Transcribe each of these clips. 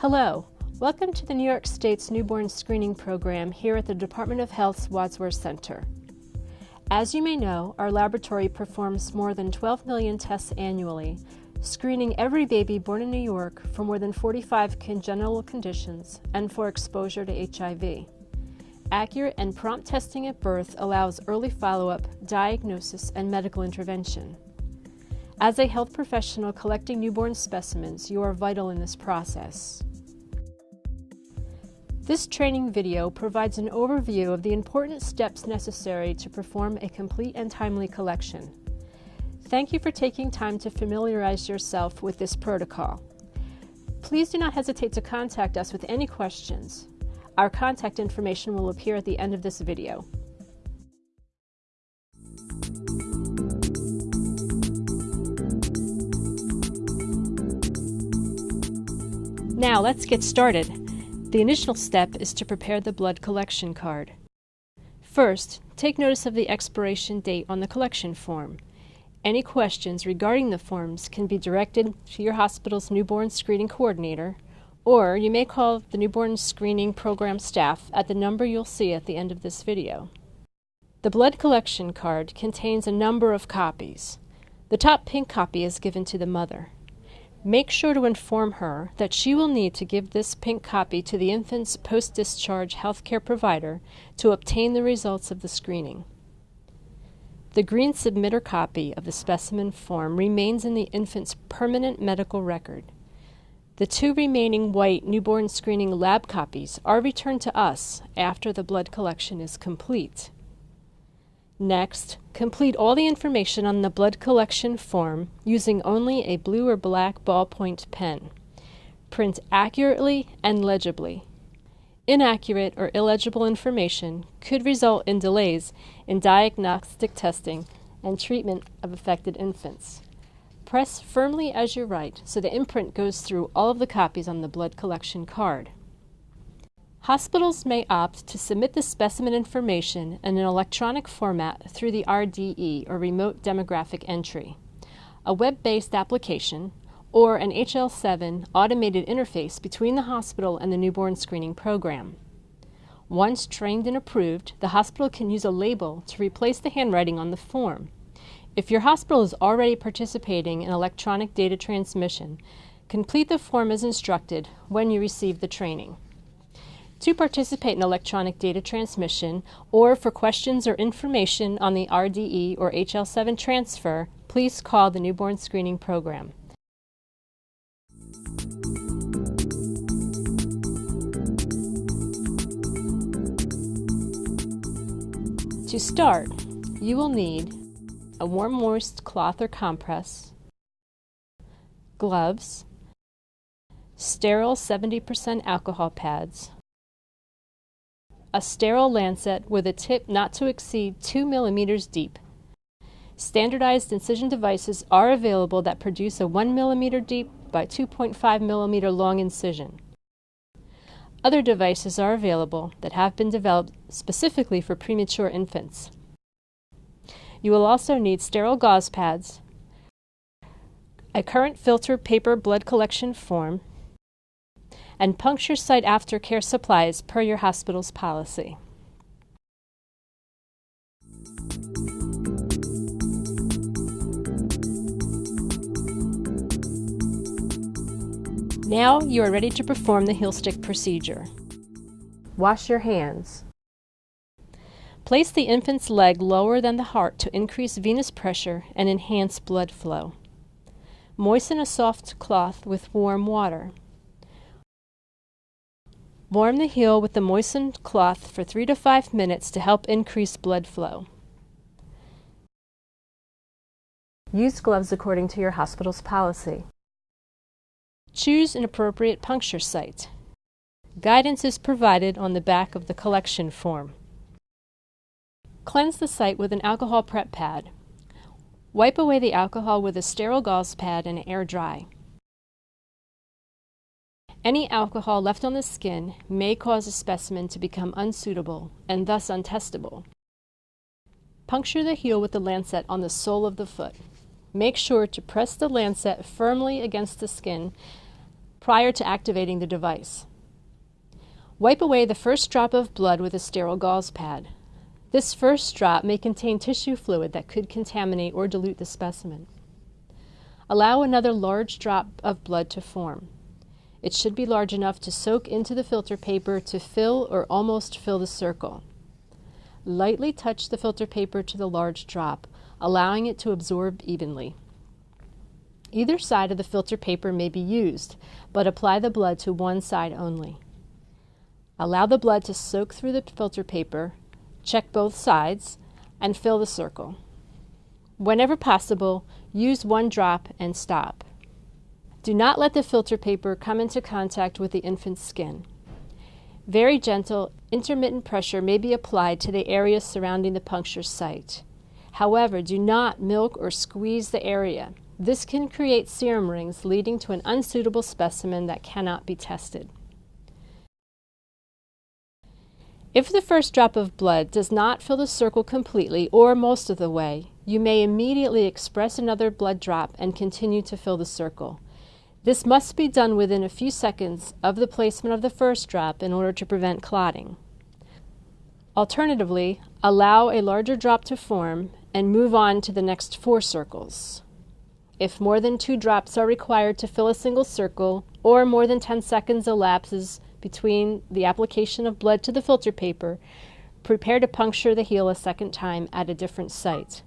Hello, welcome to the New York State's Newborn Screening Program here at the Department of Health's Wadsworth Center. As you may know, our laboratory performs more than 12 million tests annually, screening every baby born in New York for more than 45 congenital conditions and for exposure to HIV. Accurate and prompt testing at birth allows early follow-up, diagnosis, and medical intervention. As a health professional collecting newborn specimens, you are vital in this process. This training video provides an overview of the important steps necessary to perform a complete and timely collection. Thank you for taking time to familiarize yourself with this protocol. Please do not hesitate to contact us with any questions. Our contact information will appear at the end of this video. Now let's get started. The initial step is to prepare the blood collection card. First, take notice of the expiration date on the collection form. Any questions regarding the forms can be directed to your hospital's newborn screening coordinator, or you may call the newborn screening program staff at the number you'll see at the end of this video. The blood collection card contains a number of copies. The top pink copy is given to the mother. Make sure to inform her that she will need to give this pink copy to the infant's post-discharge healthcare provider to obtain the results of the screening. The green submitter copy of the specimen form remains in the infant's permanent medical record. The two remaining white newborn screening lab copies are returned to us after the blood collection is complete. Next, complete all the information on the blood collection form using only a blue or black ballpoint pen. Print accurately and legibly. Inaccurate or illegible information could result in delays in diagnostic testing and treatment of affected infants. Press firmly as you write so the imprint goes through all of the copies on the blood collection card. Hospitals may opt to submit the specimen information in an electronic format through the RDE, or Remote Demographic Entry, a web-based application, or an HL7 automated interface between the hospital and the newborn screening program. Once trained and approved, the hospital can use a label to replace the handwriting on the form. If your hospital is already participating in electronic data transmission, complete the form as instructed when you receive the training. To participate in electronic data transmission or for questions or information on the RDE or HL7 transfer, please call the Newborn Screening Program. To start, you will need a warm moist cloth or compress, gloves, sterile 70% alcohol pads, a sterile lancet with a tip not to exceed 2 millimeters deep. Standardized incision devices are available that produce a 1 millimeter deep by 2.5 millimeter long incision. Other devices are available that have been developed specifically for premature infants. You will also need sterile gauze pads, a current filter paper blood collection form, and puncture site aftercare supplies per your hospital's policy. Now you are ready to perform the heel stick procedure. Wash your hands. Place the infant's leg lower than the heart to increase venous pressure and enhance blood flow. Moisten a soft cloth with warm water. Warm the heel with the moistened cloth for 3 to 5 minutes to help increase blood flow. Use gloves according to your hospital's policy. Choose an appropriate puncture site. Guidance is provided on the back of the collection form. Cleanse the site with an alcohol prep pad. Wipe away the alcohol with a sterile gauze pad and air dry. Any alcohol left on the skin may cause a specimen to become unsuitable and thus untestable. Puncture the heel with the lancet on the sole of the foot. Make sure to press the lancet firmly against the skin prior to activating the device. Wipe away the first drop of blood with a sterile gauze pad. This first drop may contain tissue fluid that could contaminate or dilute the specimen. Allow another large drop of blood to form. It should be large enough to soak into the filter paper to fill or almost fill the circle. Lightly touch the filter paper to the large drop, allowing it to absorb evenly. Either side of the filter paper may be used, but apply the blood to one side only. Allow the blood to soak through the filter paper, check both sides, and fill the circle. Whenever possible, use one drop and stop. Do not let the filter paper come into contact with the infant's skin. Very gentle, intermittent pressure may be applied to the area surrounding the puncture site. However, do not milk or squeeze the area. This can create serum rings leading to an unsuitable specimen that cannot be tested. If the first drop of blood does not fill the circle completely or most of the way, you may immediately express another blood drop and continue to fill the circle. This must be done within a few seconds of the placement of the first drop in order to prevent clotting. Alternatively, allow a larger drop to form and move on to the next four circles. If more than two drops are required to fill a single circle, or more than 10 seconds elapses between the application of blood to the filter paper, prepare to puncture the heel a second time at a different site.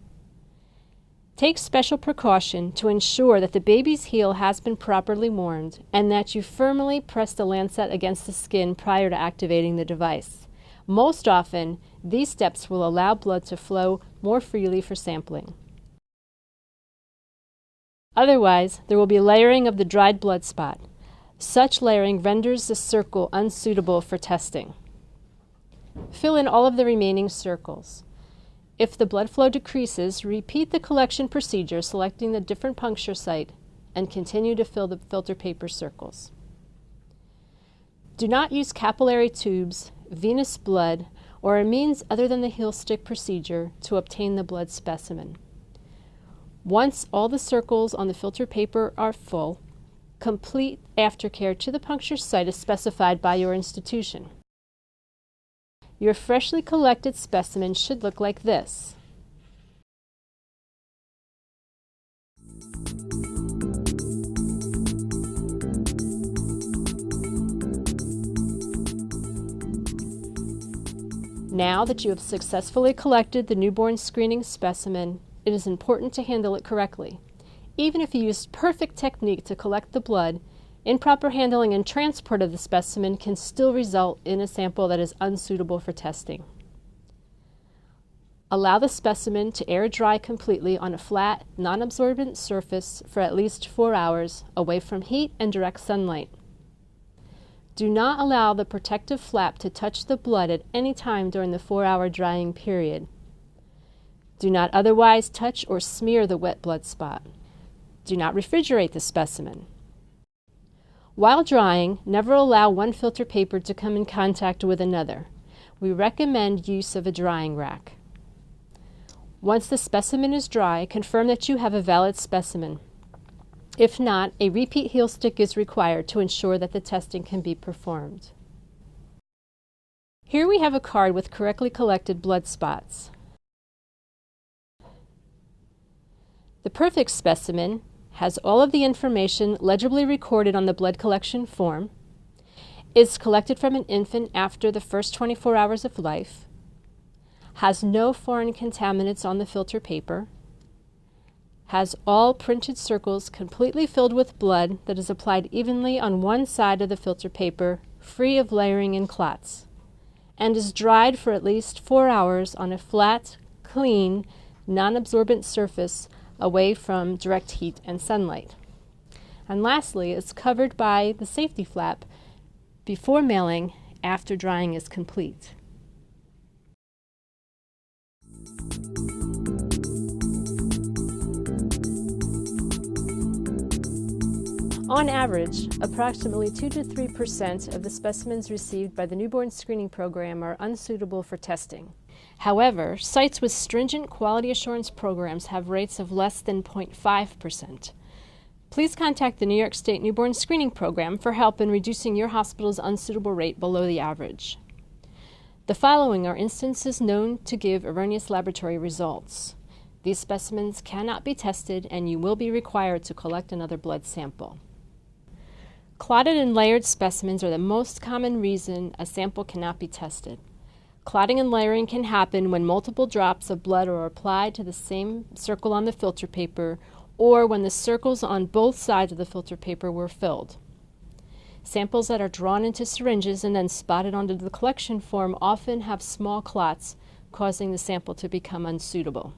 Take special precaution to ensure that the baby's heel has been properly warmed and that you firmly press the lancet against the skin prior to activating the device. Most often, these steps will allow blood to flow more freely for sampling. Otherwise, there will be layering of the dried blood spot. Such layering renders the circle unsuitable for testing. Fill in all of the remaining circles. If the blood flow decreases, repeat the collection procedure selecting the different puncture site and continue to fill the filter paper circles. Do not use capillary tubes, venous blood, or a means other than the heel stick procedure to obtain the blood specimen. Once all the circles on the filter paper are full, complete aftercare to the puncture site as specified by your institution. Your freshly collected specimen should look like this. Now that you have successfully collected the newborn screening specimen, it is important to handle it correctly. Even if you used perfect technique to collect the blood, improper handling and transport of the specimen can still result in a sample that is unsuitable for testing. Allow the specimen to air dry completely on a flat, non-absorbent surface for at least four hours away from heat and direct sunlight. Do not allow the protective flap to touch the blood at any time during the four-hour drying period. Do not otherwise touch or smear the wet blood spot. Do not refrigerate the specimen. While drying, never allow one filter paper to come in contact with another. We recommend use of a drying rack. Once the specimen is dry, confirm that you have a valid specimen. If not, a repeat heel stick is required to ensure that the testing can be performed. Here we have a card with correctly collected blood spots. The perfect specimen has all of the information legibly recorded on the blood collection form, is collected from an infant after the first 24 hours of life, has no foreign contaminants on the filter paper, has all printed circles completely filled with blood that is applied evenly on one side of the filter paper, free of layering and clots, and is dried for at least four hours on a flat, clean, non-absorbent surface away from direct heat and sunlight. And lastly, it's covered by the safety flap before mailing after drying is complete. On average, approximately 2 to 3 percent of the specimens received by the newborn screening program are unsuitable for testing. However, sites with stringent quality assurance programs have rates of less than 0.5%. please contact the New York State Newborn Screening Program for help in reducing your hospital's unsuitable rate below the average. The following are instances known to give erroneous laboratory results. These specimens cannot be tested and you will be required to collect another blood sample. Clotted and layered specimens are the most common reason a sample cannot be tested. Clotting and layering can happen when multiple drops of blood are applied to the same circle on the filter paper or when the circles on both sides of the filter paper were filled. Samples that are drawn into syringes and then spotted onto the collection form often have small clots, causing the sample to become unsuitable.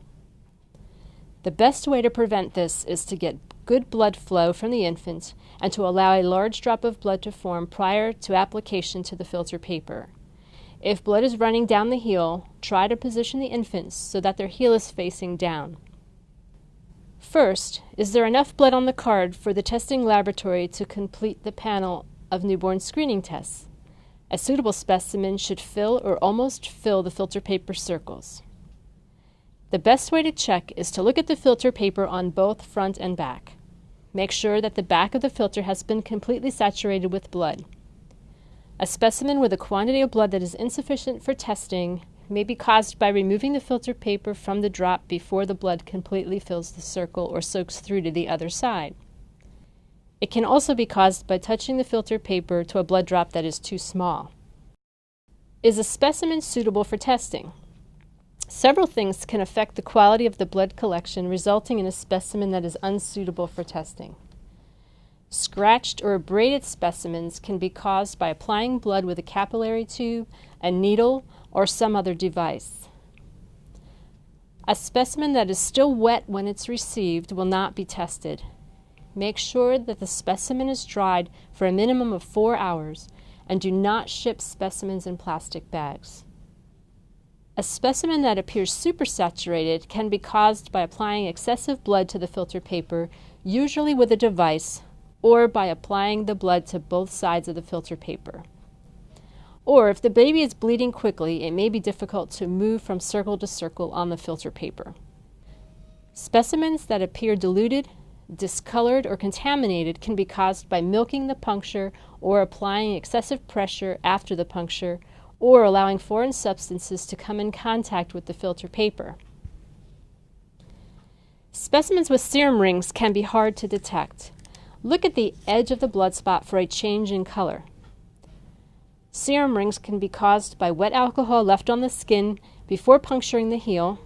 The best way to prevent this is to get good blood flow from the infant and to allow a large drop of blood to form prior to application to the filter paper. If blood is running down the heel, try to position the infants so that their heel is facing down. First, is there enough blood on the card for the testing laboratory to complete the panel of newborn screening tests? A suitable specimen should fill or almost fill the filter paper circles. The best way to check is to look at the filter paper on both front and back. Make sure that the back of the filter has been completely saturated with blood. A specimen with a quantity of blood that is insufficient for testing may be caused by removing the filter paper from the drop before the blood completely fills the circle or soaks through to the other side. It can also be caused by touching the filter paper to a blood drop that is too small. Is a specimen suitable for testing? Several things can affect the quality of the blood collection, resulting in a specimen that is unsuitable for testing. Scratched or abraded specimens can be caused by applying blood with a capillary tube, a needle, or some other device. A specimen that is still wet when it's received will not be tested. Make sure that the specimen is dried for a minimum of four hours and do not ship specimens in plastic bags. A specimen that appears supersaturated can be caused by applying excessive blood to the filter paper, usually with a device, or by applying the blood to both sides of the filter paper. Or if the baby is bleeding quickly, it may be difficult to move from circle to circle on the filter paper. Specimens that appear diluted, discolored, or contaminated can be caused by milking the puncture or applying excessive pressure after the puncture or allowing foreign substances to come in contact with the filter paper. Specimens with serum rings can be hard to detect. Look at the edge of the blood spot for a change in color. Serum rings can be caused by wet alcohol left on the skin before puncturing the heel,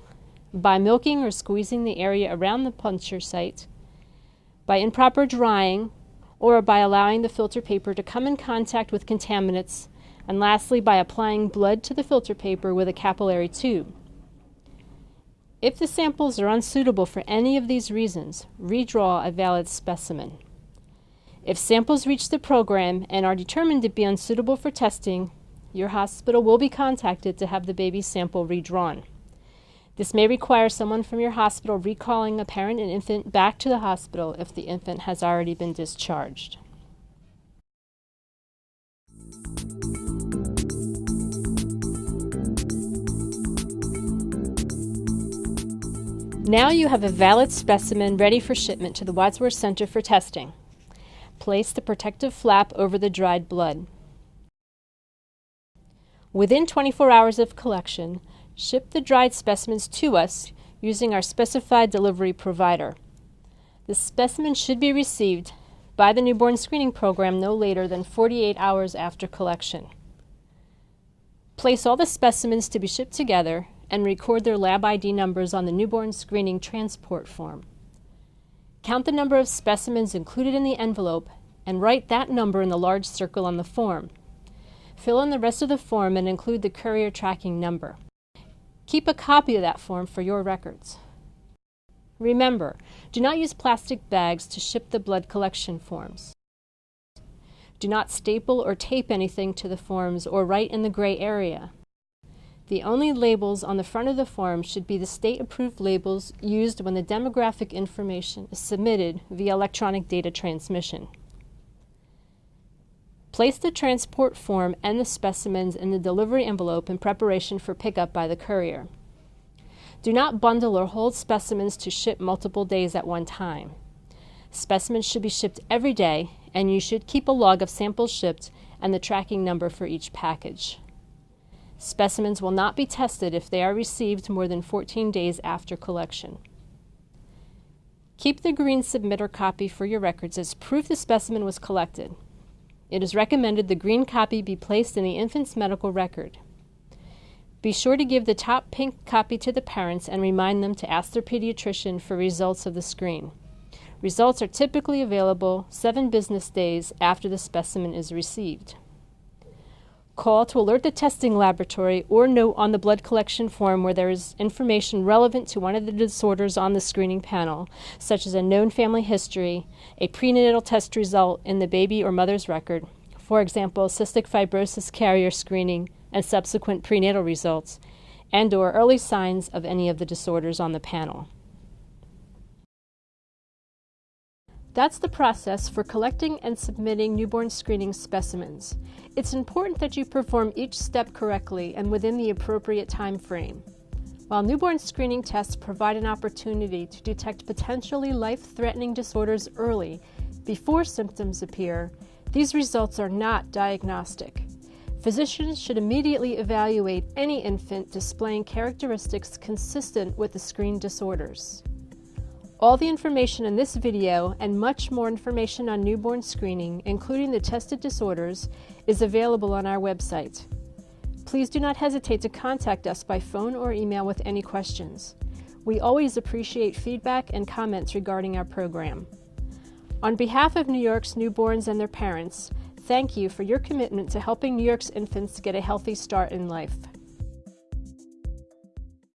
by milking or squeezing the area around the puncture site, by improper drying, or by allowing the filter paper to come in contact with contaminants and lastly by applying blood to the filter paper with a capillary tube. If the samples are unsuitable for any of these reasons, redraw a valid specimen. If samples reach the program and are determined to be unsuitable for testing, your hospital will be contacted to have the baby sample redrawn. This may require someone from your hospital recalling a parent and infant back to the hospital if the infant has already been discharged. Now you have a valid specimen ready for shipment to the Wadsworth Center for testing. Place the protective flap over the dried blood. Within 24 hours of collection, ship the dried specimens to us using our specified delivery provider. The specimen should be received by the newborn screening program no later than 48 hours after collection. Place all the specimens to be shipped together and record their lab ID numbers on the newborn screening transport form. Count the number of specimens included in the envelope and write that number in the large circle on the form. Fill in the rest of the form and include the courier tracking number. Keep a copy of that form for your records. Remember, do not use plastic bags to ship the blood collection forms. Do not staple or tape anything to the forms or write in the gray area. The only labels on the front of the form should be the state-approved labels used when the demographic information is submitted via electronic data transmission. Place the transport form and the specimens in the delivery envelope in preparation for pickup by the courier. Do not bundle or hold specimens to ship multiple days at one time. Specimens should be shipped every day, and you should keep a log of samples shipped and the tracking number for each package. Specimens will not be tested if they are received more than 14 days after collection. Keep the green submitter copy for your records as proof the specimen was collected. It is recommended the green copy be placed in the infant's medical record. Be sure to give the top pink copy to the parents and remind them to ask their pediatrician for results of the screen. Results are typically available seven business days after the specimen is received. Call to alert the testing laboratory or note on the blood collection form where there is information relevant to one of the disorders on the screening panel, such as a known family history, a prenatal test result in the baby or mother's record, for example, cystic fibrosis carrier screening and subsequent prenatal results, and or early signs of any of the disorders on the panel. That's the process for collecting and submitting newborn screening specimens. It's important that you perform each step correctly and within the appropriate time frame. While newborn screening tests provide an opportunity to detect potentially life-threatening disorders early, before symptoms appear, these results are not diagnostic. Physicians should immediately evaluate any infant displaying characteristics consistent with the screen disorders. All the information in this video and much more information on newborn screening, including the tested disorders, is available on our website. Please do not hesitate to contact us by phone or email with any questions. We always appreciate feedback and comments regarding our program. On behalf of New York's newborns and their parents, thank you for your commitment to helping New York's infants get a healthy start in life.